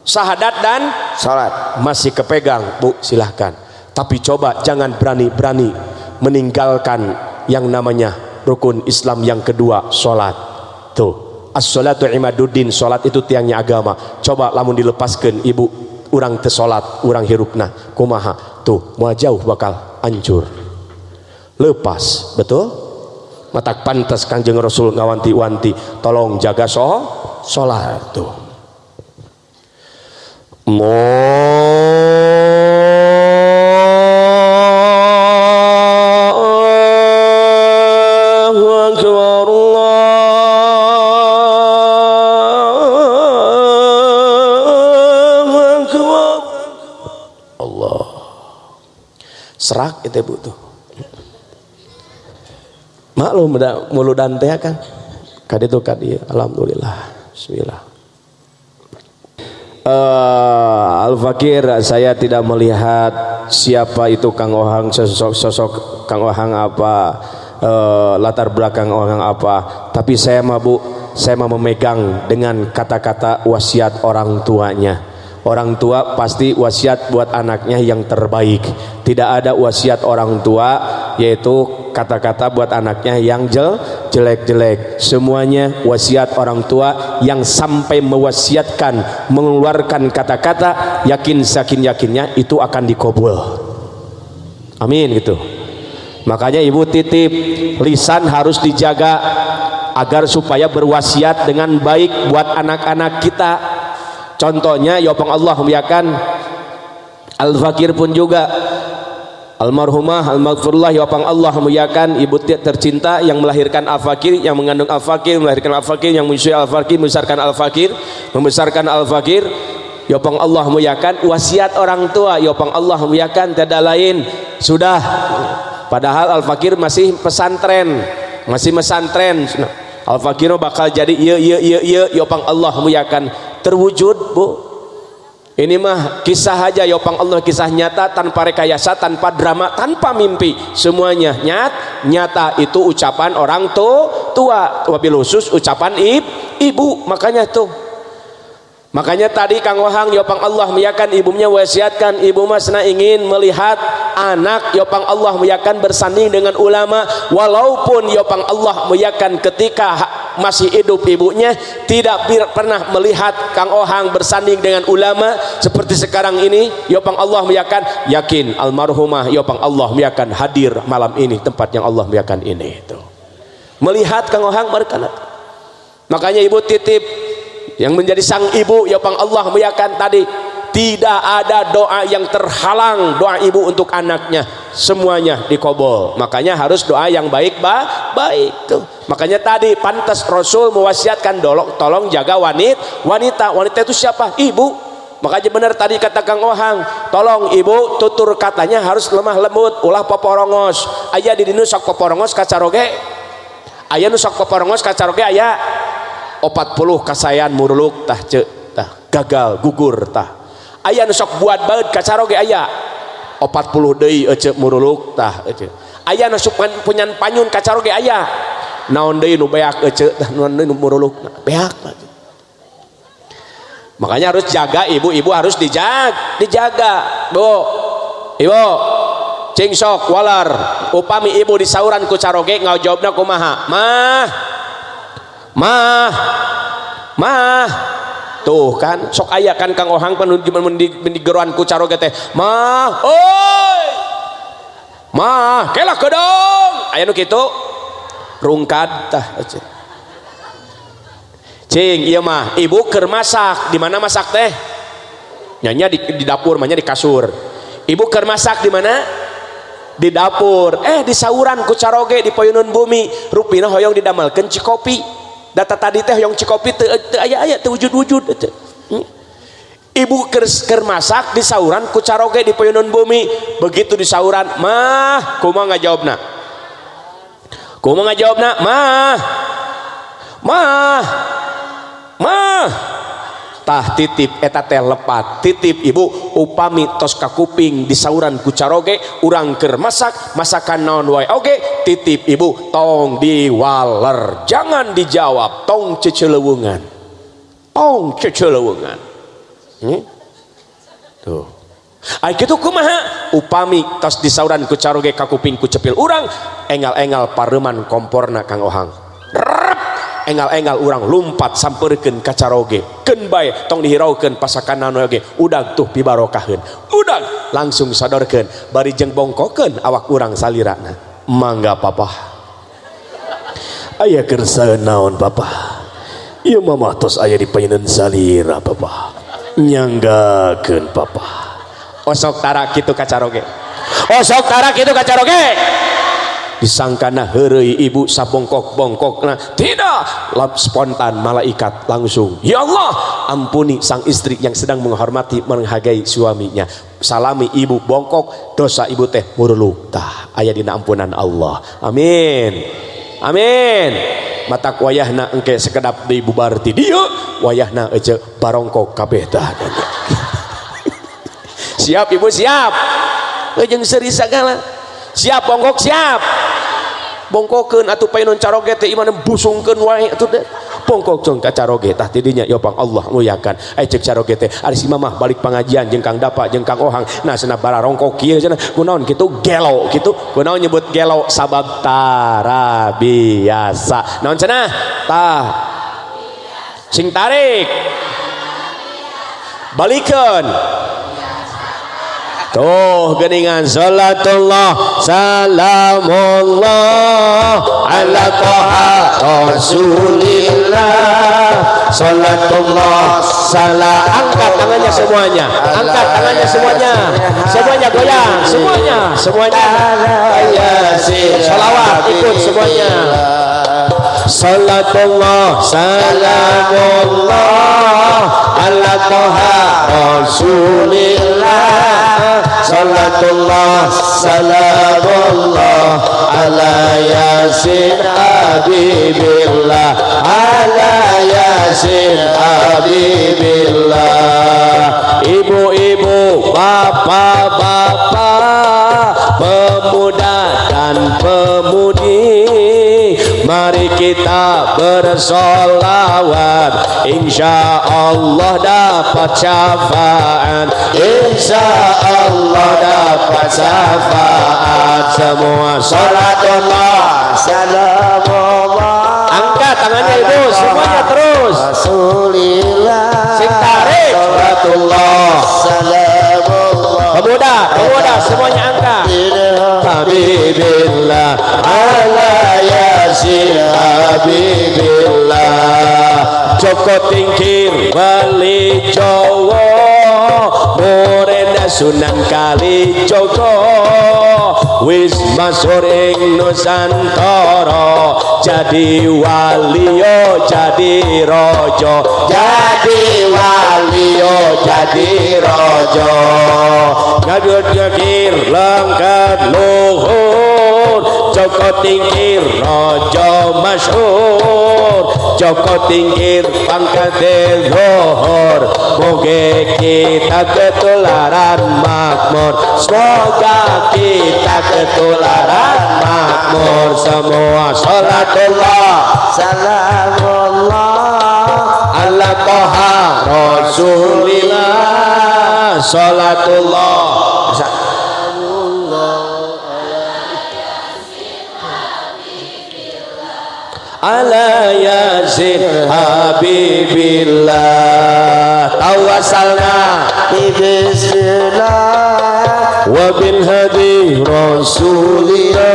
Syahadat dan? Sholat. Masih kepegang bu silahkan. Tapi coba jangan berani-berani meninggalkan yang namanya rukun Islam yang kedua sholat tuh. As-salatu imaduddin sholat itu tiangnya agama. Coba lamun dilepaskan ibu orang tesolat orang hirupna kumaha? Tuh mau jauh bakal hancur. Lepas betul? Matak pantas kanjeng rasul ngawanti-wanti tolong jaga so sholat tuh. Allahu itu bu tuh maklum mulu dan teh kan. Kaditu kadi alhamdulillah. Bismillah. Eh, Al-Fakir saya tidak melihat siapa itu Kang Ohang sosok sosok Kang Ohang apa eh, latar belakang Ohang apa. Tapi saya mah Bu saya mah memegang dengan kata-kata wasiat orang tuanya orang tua pasti wasiat buat anaknya yang terbaik. Tidak ada wasiat orang tua yaitu kata-kata buat anaknya yang jel jelek-jelek. Semuanya wasiat orang tua yang sampai mewasiatkan mengeluarkan kata-kata yakin sakin yakinnya itu akan dikobul amin gitu. Makanya ibu titip lisan harus dijaga agar supaya berwasiat dengan baik buat anak-anak kita contohnya ya Allah muliakan Al-Fakir pun juga. Almarhumah Al-Maghfurullah ya Allah muliakan ibu tercinta yang melahirkan Al-Fakir yang mengandung Al-Fakir melahirkan Al-Fakir yang menyusui Al-Fakir membesarkan Al-Fakir membesarkan Al-Fakir. Ya Allah muliakan wasiat orang tua. Ya Allah muliakan tidak lain. Sudah. Padahal Al-Fakir masih pesantren masih pesantren Al-Fakir bakal jadi iya iya iya iya ya Allah muliakan terwujud bu. Ini mah kisah aja yopang Allah kisah nyata tanpa rekayasa tanpa drama tanpa mimpi. Semuanya nyat nyata itu ucapan orang tuh tua. Wabil khusus ucapan ib, ibu. Makanya tuh makanya tadi Kang Wahang yopang Allah meyakan ibunya wasiatkan ibu mas ingin melihat anak yopang Allah meyakan bersanding dengan ulama walaupun yopang Allah meyakan ketika masih hidup ibunya tidak pernah melihat Kang Ohang bersanding dengan ulama seperti sekarang ini Yopang Allah meyakan yakin almarhumah Yopang Allah meyakan hadir malam ini tempat yang Allah meyakan ini itu. Melihat Kang Ohang berkanat makanya ibu titip yang menjadi sang ibu Yopang Allah meyakan tadi tidak ada doa yang terhalang doa ibu untuk anaknya. Semuanya dikobol. Makanya harus doa yang baik ba baik tuh. Makanya tadi pantas Rasul mewasiatkan dolok tolong jaga wanita wanita wanita itu siapa? Ibu. Makanya benar tadi kata Kang Ohang tolong ibu tutur katanya harus lemah lembut. Ulah poporongos ayah di dinu sok poporongos kacaroge. Ayah nu sok poporongos kacaroge ayah 40 kasayan muruluk tah cek tah gagal gugur tah. Ayah nusok buat baut kacaroge ayah. 40 deui ece muruluk tah ece ayah nusok punya panyun kacaroge ayah. Naon deui nu beak ece tah naon deui nu muruluk beak makanya harus jaga ibu-ibu harus dijaga dijaga bu. Ibu cing sok walar. Upami ibu disauran ku caroge ngau jawabna kumaha? Mah mah. Mah. Tuh kan sok ayah kan kang ohang penuju mendigeruan ku caro teh. Mah oi. Mah kelah kedong ayah nu kitu. Rungkad tah cing iya mah. Ibu ker masak. Di mana masak teh? Nyanya di, di dapur mahnya di kasur. Ibu ker masak di mana? Di dapur. Eh di sauran ku caroge di poyunun bumi. Rupina hoyong didamelkeun cikopi data tadi teh yang cikopi teu eh, aya aya teu wujud wujud ibu eh, Hmm? ibu masak di sauran ku caroge di payunan bumi begitu di sauran mah kumaha ngajawabna. Kumaha ngajawabna mah mah mah. Tah titip eta teh lepat titip ibu. Upami tos kakuping di sauran kucaroge urang ker masak masakan naon wae. Oge titip ibu. Tong diwaler jangan dijawab. Tong cecelewungan tong cecelewungan hmm? tuh. Ay kitu kumaha? Upami tos di sauran kucaroge kakuping kucepil urang engal-engal pareman komporna kang ohang engal-engal urang lumpat samperken kacaroge. Kenbai tong dihiraukan pasakananoge. Udang tuh pibarokahun udang! Langsung sodorkan bari jeng bongkoken awak urang salirana. Mangga papa. Ayah kersa naon papa? Iya mama tos ayah dipainan salira papa. Nyanggakan papa. Osok tarak itu kacaroge. Osok tarak itu kacaroge! disangkana herei ibu sabongkok-bongkok nah tidak! Lap spontan malaikat langsung ya Allah ampuni sang istri yang sedang menghormati menghargai suaminya. Salami ibu bongkok dosa ibu teh murluk tah ayah dina ampunan Allah. Amin. Amin. Mata wayahna engke sekedap di bubarti dia wayahna aja barongkok kabeh tah. <laughs> Siap ibu siap. Jeung seri sagala. siap bongkok siap. Bongkokeun atuh paenon caroge teh iman busungkeun wae atuh bongkok jeung ka caroge tah tidinya yo pang Allah muliakan ai cek caroge teh ari si mamah balik pangajian jeung Kang Dapa jeung Kang Ohang. Nah cenah bara rongkok kieu cenah kunaon kitu? Gelo kitu. Kunaon nyebut gelo? Sabab tara biasa. Naon cenah tah. Sing tarik. Balikeun Tuh geningan salatullah. Salamullah. Ala taha rasulillah. Salatullah. Salam angkat tangannya semuanya. Angkat tangannya semuanya. Semuanya goyang. Semuanya. Semuanya. Salawat ikut semuanya. Salatullah. Salamullah. Ala taha rasulillah salatullah salamullah ala yasin habibillah ala yasin habibillah. Ibu-ibu bapak-bapak Mari kita bersolawat. Insya Allah dapat syafaat. Insya Allah dapat syafaat. Semua salatullah. Salamullah. Angkat tangannya ibu. Semuanya terus. Rasulillah. Sing tarik. Salatullah. Salamullah. Pemuda, pemuda semuanya angkat. Habibillah. Ala Habibillah Joko tingkir bali Jawa. Morenda Sunan Kali Joko wis masur ing Nusantara. Jadi walio jadi rojo jadi walio jadi rojo ngabut ngakir lengkap luhur Joko tingkir rojo masyhur Joko tingkir pangkat luhur Moga kita ketularan makmur Semoga kita ketularan makmur Semua salatullah Salamullah Ala toha Rasulillah Salatullah ala yasin habibillah tawasalna bismillah wa bil hadi rasulillah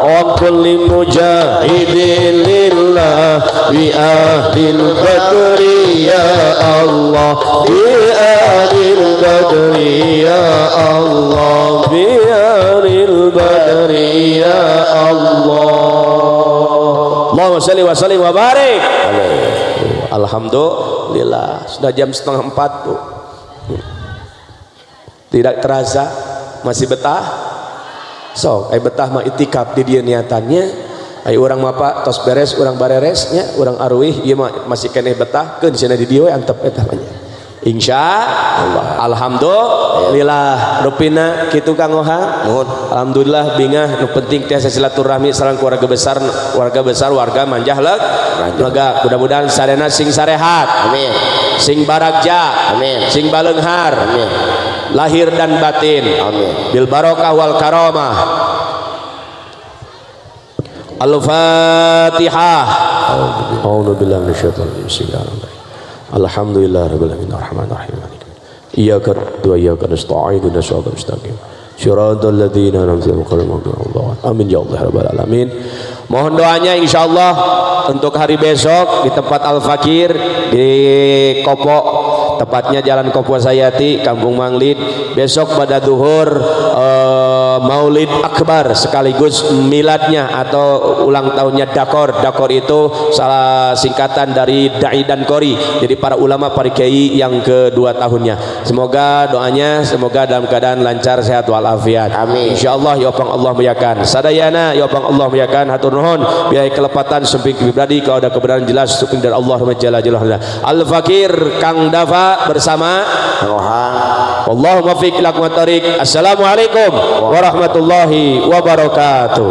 wa kulli mujahidin lillah bi ahlil badri ya Allah bi ahlil badri ya Allah bi ahlil badri ya Allah Allahumma salli wa sallim wa barik. Alhamdulillah. Sudah jam setengah empat bu tidak terasa masih betah? So eh betah mah itikaf di dia niatannya. Ayo orang mapa tos beres orang bareresnya orang arwih ieu mah masih keneh betah keun cenah di dieu we antep eta mah nya. Insya Allah. Alhamdulillah Rupina kitu Kang Oha? Nuhun. Alhamdulillah bingah nu penting tiasa silaturahmi sareng keluarga besar warga besar warga manjah lega mudah-mudahan sarena sing sarehat. Amin. sing baragja Amin. sing balenghar. Amin. lahir dan batin. Amin. bil barokah wal karamah. Al-Fatihah. A'udzu billahi minasyaitonir rajim Alhamdulillah rabbil alamin arrahmanir rahim Iyyaka na'budu wa iyyaka nasta'in ihdinas siratal mustaqim. Shiratal ladzina an'amta 'alaihim Amin ya Allah rabbal alamin. Mohon doanya insyaallah untuk hari besok di tempat Al Fakir di Kopo tepatnya Jalan Kopo Sayati Kampung Manglid besok pada duhur eh, Maulid Akbar sekaligus miladnya atau ulang tahunnya Dakor. Dakor itu salah singkatan dari Dai dan Kori jadi para ulama para kiai yang kedua tahunnya. Semoga doanya semoga dalam keadaan lancar sehat walafiat. Amin. insyaallah ya Allah Allah muliakan. Sadayana ya Allah Allah muliakan. Hatur nuhun. Biaya kelepatan semping pribadi kalau ada kebenaran jelas sukun dari Allah Jalla Jalla Al Fakir Kang Dafa bersama Ohang. Allahumma fiq lakum tariq Assalamualaikum warahmatullahi wabarakatuh